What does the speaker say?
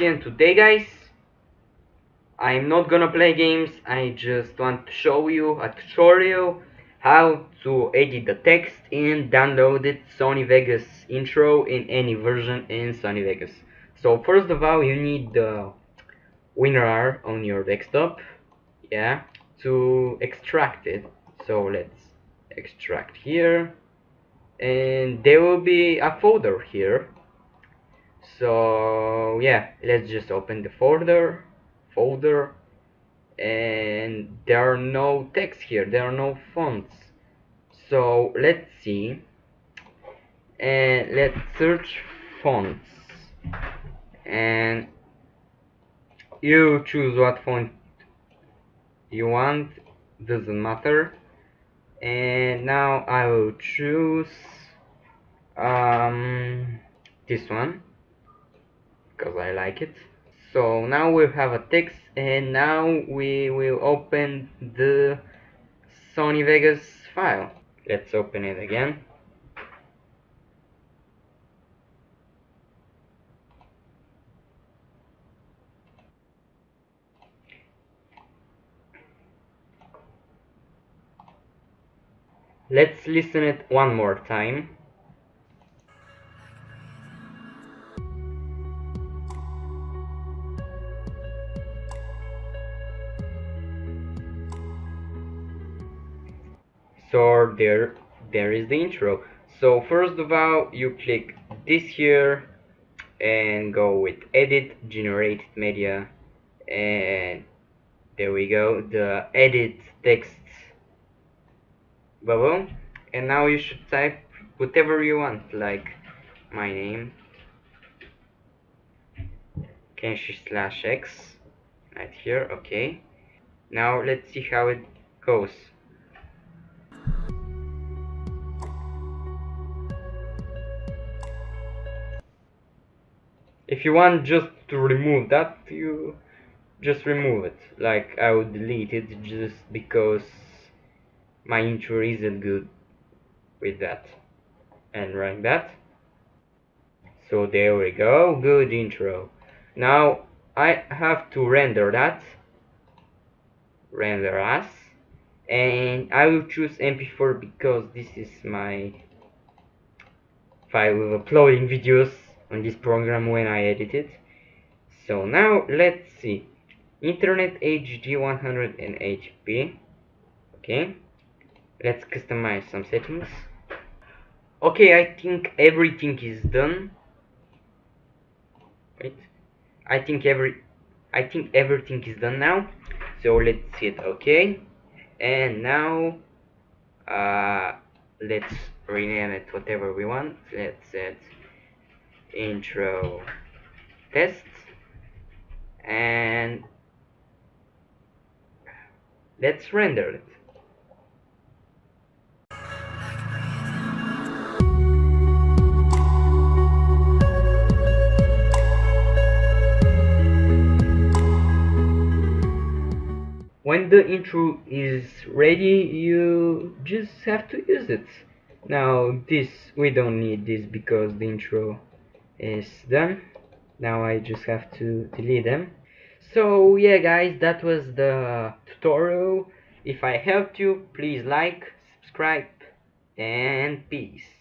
And today guys. I'm not gonna play games. I just want to show you a tutorial how to edit the text and download it. Sony Vegas intro in any version in Sony Vegas. So first of all you need the WinRAR on your desktop yeah to extract it. So let's extract here. And there will be a folder here so yeah let's just open the folder folder and there are no text here there are no fonts. So let's see and let's search fonts. And you choose what font you want doesn't matter. And now I will choose um, this one I like it. So now we have a text and now we will open the Sony Vegas file. Let's open it again. Let's listen it one more time. So there, there is the intro. So first of all, you click this here and go with edit generated media and there we go the edit text bubble. And now you should type whatever you want like my name Kenshi slash X right here okay. Now let's see how it goes if you want just to remove that you just remove it. Like I would delete it just because my intro isn't good with that. And run that. So there we go. Good intro. Now I have to render that. Render as. And I will choose mp4 because this is my file with uploading videos on this program when I edit it. So now let's see. Internet HD 100 and HP okay. Let's customize some settings. Okay I think everything is done. Wait. I think every I think everything is done now. So let's hit OK and now uh, let's rename it whatever we want. Let's set intro test. And let's render it. When the intro is ready you just have to use it. Now this we don't need this because the intro is done. Now I just have to delete them. So yeah guys that was the tutorial. If I helped you please like subscribe and peace